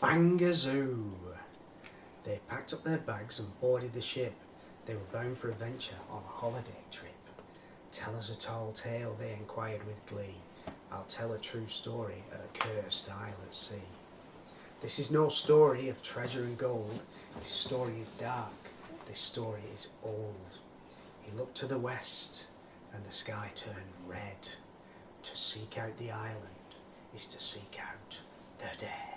Fangazoo! They packed up their bags and boarded the ship. They were bound for adventure on a holiday trip. Tell us a tall tale, they inquired with glee. I'll tell a true story of a cursed isle at sea. This is no story of treasure and gold. This story is dark. This story is old. He looked to the west, and the sky turned red. To seek out the island is to seek out the dead.